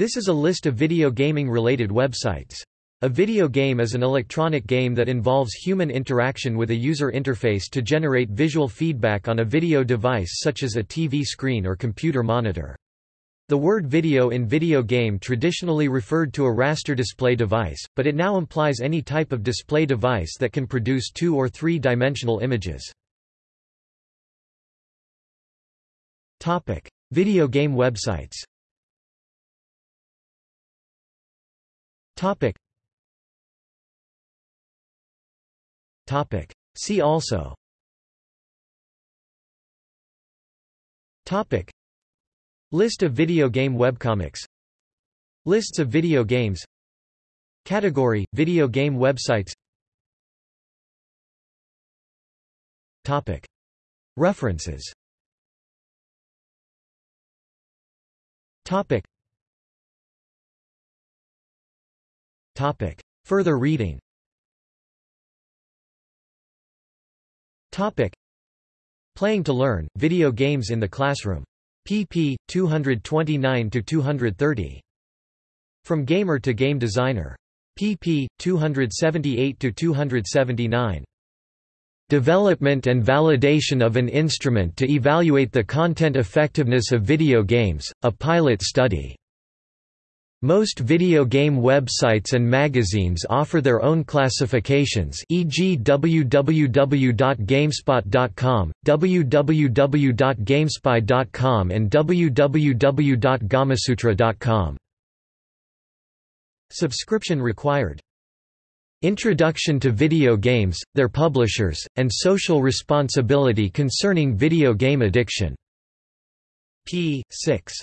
This is a list of video gaming-related websites. A video game is an electronic game that involves human interaction with a user interface to generate visual feedback on a video device such as a TV screen or computer monitor. The word video in video game traditionally referred to a raster display device, but it now implies any type of display device that can produce two- or three-dimensional images. Video game websites Topic. Topic. See also. Topic. List of video game webcomics. Lists of video games. Category: Video game websites. Topic. References. Topic. Topic. Further reading Topic. Playing to Learn, Video Games in the Classroom. pp. 229–230. From Gamer to Game Designer. pp. 278–279. Development and validation of an instrument to evaluate the content effectiveness of video games, a pilot study. Most video game websites and magazines offer their own classifications e.g. www.gamespot.com, www.gamespy.com and www.gamasutra.com. Subscription required. Introduction to Video Games, Their Publishers, and Social Responsibility Concerning Video Game Addiction. p. 6.